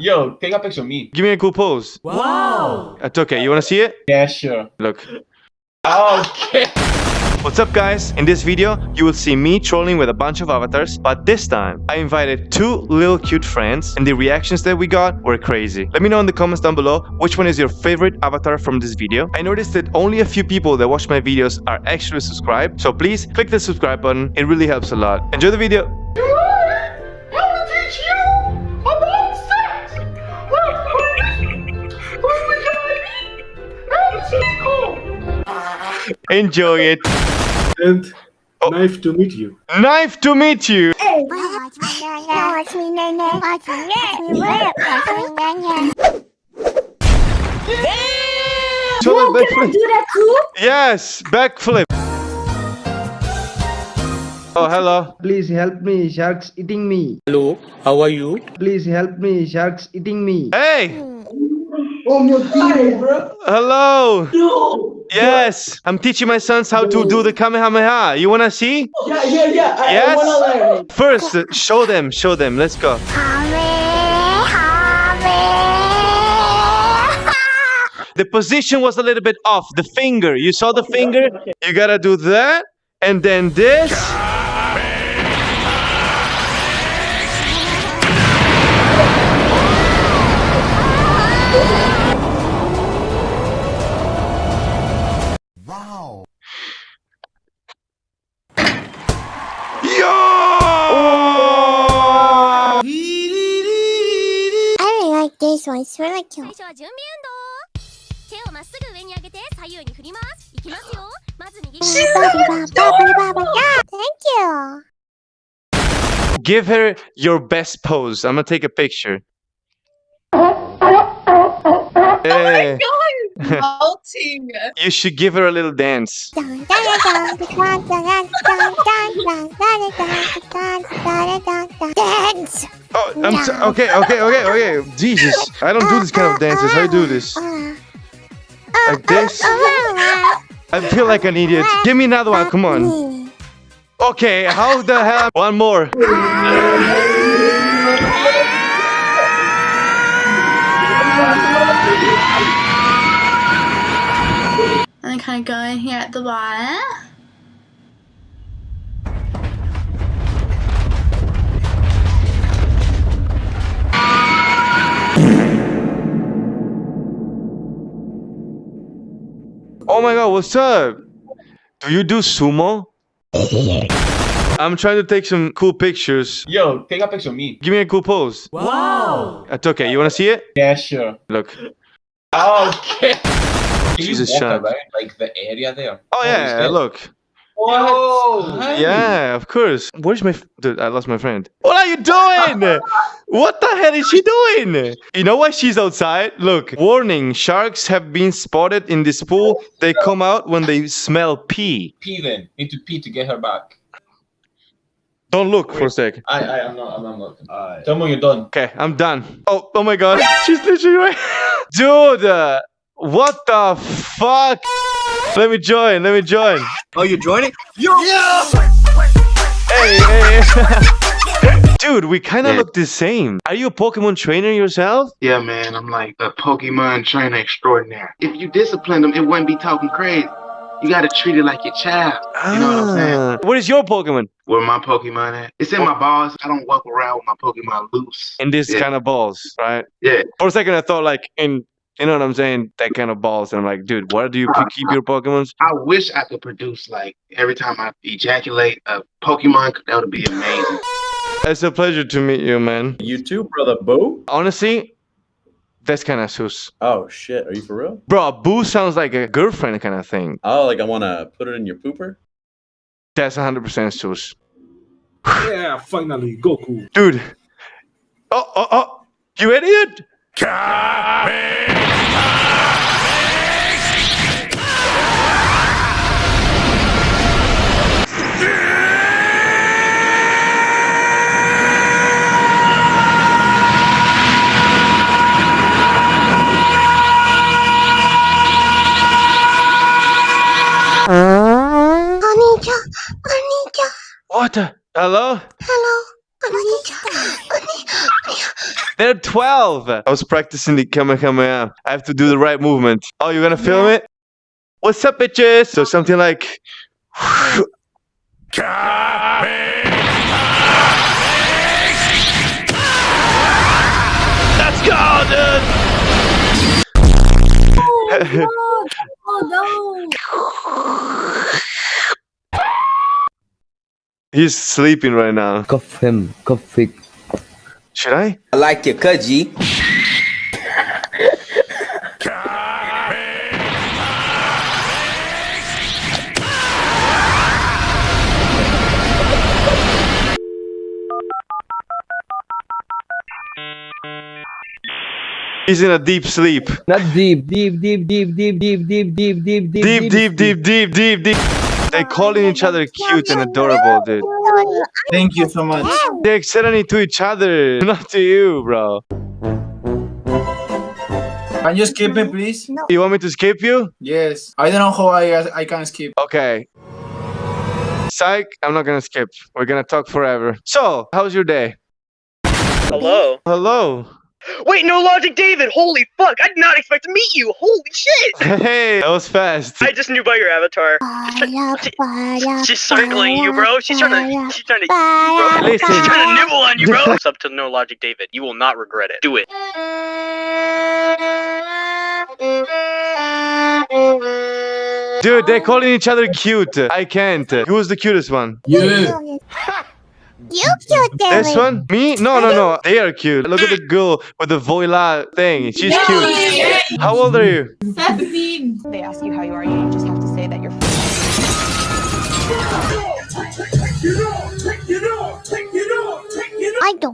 Yo, take a picture of me. Give me a cool pose. Wow! That's okay. You wanna see it? Yeah, sure. Look. Okay. What's up guys? In this video, you will see me trolling with a bunch of avatars, but this time, I invited two little cute friends and the reactions that we got were crazy. Let me know in the comments down below which one is your favorite avatar from this video. I noticed that only a few people that watch my videos are actually subscribed, so please click the subscribe button, it really helps a lot. Enjoy the video! Enjoy it! And Oh. nice to meet you. Nice to meet you! So Whoa, the can I backflip. do that too? Yes, backflip. Oh, hello. Please help me, sharks eating me. Hello, how are you? Please help me, sharks eating me. Hey, Oh, meu Deus, bro. hello. No. Yes, I'm teaching my sons how to do the Kamehameha. You wanna see? Yeah, yeah, yeah. I, Yes. I wanna learn. First, show them, show them. Let's go. The position was a little bit off. The finger, you saw the finger? You gotta do that, and then this. really like this one. It's really cute. 最初は準備運動手をまっすぐ上に上げて左右に振りますいきますよまず握り Thank you. Give her your best pose. I'm gonna take a picture. Hey. You should give her a little dance. Dance. Oh, I'm so okay, okay, okay, okay. Jesus, I don't do this kind of dances. I do this like this. I feel like an idiot. Give me another one. Come on. Okay, how the hell? One more. I'm kind of going here at the bottom. Oh my god, what's up? Do you do sumo? I'm trying to take some cool pictures. Yo, take a picture of me. Give me a cool pose. Wow! That's okay. You wanna see it? Yeah, sure. Look. Okay. Can Jesus, you walk around like the area there? Oh yeah, instead? look. What? Yeah, of course. Where's my? F- Dude, I lost my friend. What are you doing? what the hell is she doing? You know why she's outside? Look, warning: sharks have been spotted in this pool. They come out when they smell pee. Pee then. Need to pee to get her back. Don't look for a sec. I, I, I'm not, I'm not looking. Tell me when you're done. Okay, I'm done. Oh, oh my god, she's literally right. Dude, uh, what the fuck? Let me join. Let me join. Oh, you're joining? Yo! Hey, hey. hey. Dude, we kind of Yeah. look the same. Are you a Pokemon trainer yourself? Yeah, man, I'm like a Pokemon trainer extraordinaire. If you disciplined them, it wouldn't be talking crazy. You gotta treat it like your child. You know what I'm saying? Ah, What is your Pokemon? Where my Pokemon at? It's in my balls. I don't walk around with my Pokemon loose. In this Yeah. kind of balls, right? Yeah. For a second, I thought like in, you know what I'm saying? That kind of balls. And I'm like, dude, where do you ke- keep your Pokemons? I wish I could produce like every time I ejaculate a Pokemon. That would be amazing. It's a pleasure to meet you, man. You too, brother Boo? Honestly, that's kind of sus. Oh shit, are you for real? Bro, Boo sounds like a girlfriend kind of thing. Oh, like I wanna put it in your pooper? That's 100% sus. Yeah, finally, Goku. Dude. Oh, oh, oh. You idiot? Anita, Anita, Hello? hello, Anita, Anita. They're 12. I was practicing the Kamehameha. I have to do the right movement. Oh, you're gonna film it? What's up, bitches? So something like. Let's go, dude! Oh no! He's sleeping right now. Cuff him. Cuff it. Should I? I like your Kaji. He's in a deep sleep. Not deep. Deep, deep, deep, deep, deep, deep, deep, deep, deep, Deep, deep, deep, deep, deep, deep. They're calling each other cute and adorable, dude. Thank you so much. They're extending to each other, not to you, bro. Can you skip me, please? No. You want me to skip you? Yes. I don't know how I I can skip. Okay. Psych, I'm not gonna skip. We're gonna talk forever. So, how's your day? Hello. Hello. Wait, no logic, David. Holy fuck! I did not expect to meet you. Holy shit! Hey, that was fast. I just knew by your avatar. She- she's circling you, bro. She's trying to. She's trying to. Bro, Listen. she's trying to nibble on you, bro. It's up to no logic, David. You will not regret it. Do it. Dude, they're calling each other cute. I can't. Who's the cutest one? You. You cute, This one? Me? No, no, no. They are cute. Look at the girl with the voila thing. She's cute. How old are you? Seventeen. They ask you how you are, you just have to say that you're.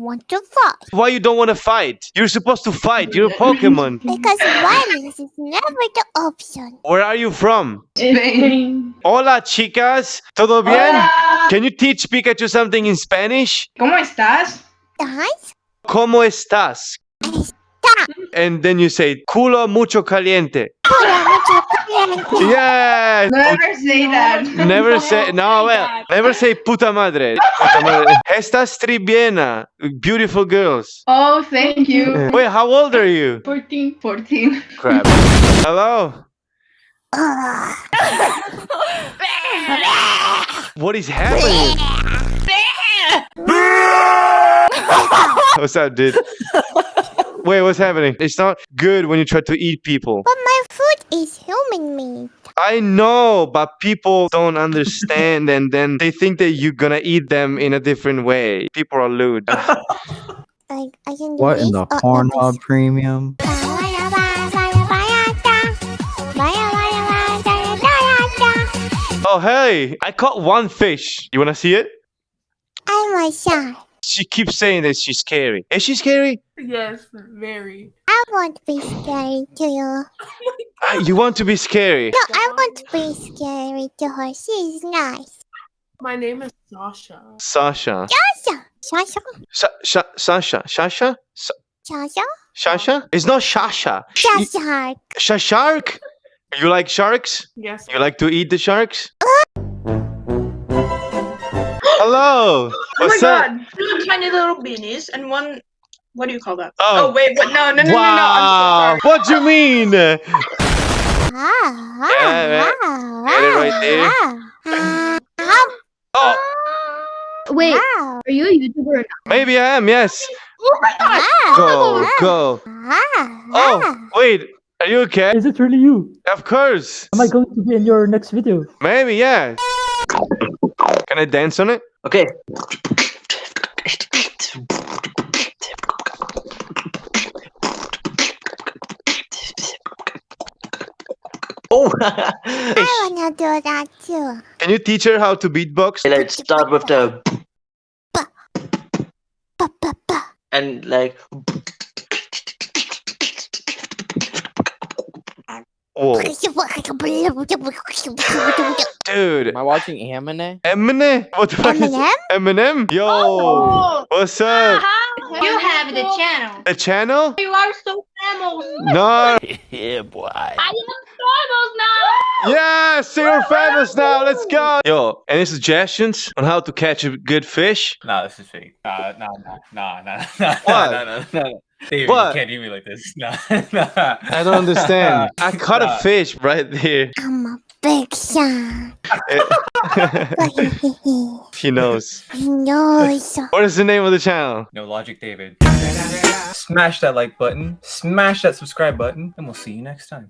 Want to fight Why you don't want to fight? You're supposed to fight. You're a Pokemon. because violence is never the option. Where are you from? Spain. Hola, chicas. ¿Todo bien? Can you teach Pikachu something in Spanish? ¿Cómo estás? Guys, ¿Cómo estás? está. And then you say, culo mucho caliente. Pura mucho caliente. Yes! Never say that. Never say, no, well, never say puta madre. Puta madre. Estas tribiena. Beautiful girls. Oh, thank you. Wait, how old are you? 14. 14. Crap. Hello? What is happening? What's up, dude? Wait, what's happening? It's not good when you try to eat people. But my food is human meat. I know, but people don't understand and then they think that you're gonna eat them in a different way. People are lewd. Like, I can do What this in the or this. Pornhub premium? oh, hey, I caught one fish. You wanna see it? I'm a shy. She keeps saying that she's scary. Is she scary? Yes, very. I won't be scary to you. Ah, You want to be scary? No, I won't be scary to her. She's nice. My name is Sasha. Sasha. Sasha. Sasha. Sa- Sa- Sasha. Sasha? Sa- Sasha. Sasha? It's not Sasha. Sh- shark? You like sharks? Yes. You like to eat the sharks? Hello. Oh my up? god! Two tiny little beanies and one. What do you call that? Oh. Oh, wait, what? No, no, no, no, no. wow. I'm so What do you mean? Ah, Yeah, ah, Get it right there. ah, ah, Oh, Wait. Are you a YouTuber or not? maybe I am. Yes. Oh my god! Go, go. Ah, Oh, wait. Are you okay? Is it really you? Of course. Am I going to be in your next video? Maybe, yeah. Can I dance on it? Okay. Oh. I wanna do that too. Can you teach her how to beatbox? Let's start with the and like. Whoa. Dude. Am I watching Eminem? Eminem? What the fuck is Eminem? Eminem? Yo. Oh. What's up? Uh-huh. You have the channel. The channel? You are so famous. No. Yeah, boy. I am famous now. Yes, you're famous now. Let's go. Yo, any suggestions on how to catch a good fish? Nah, this is fake. Nah, nah, nah, nah, nah, nah, What? nah, nah, nah, nah. David, What? you can't do me like this. Nah, nah. I don't understand. I caught a fish right there. I'm a big shot. he knows. no, What is the name of the channel? No logic, David. Smash that like button, smash that subscribe button, and we'll see you next time.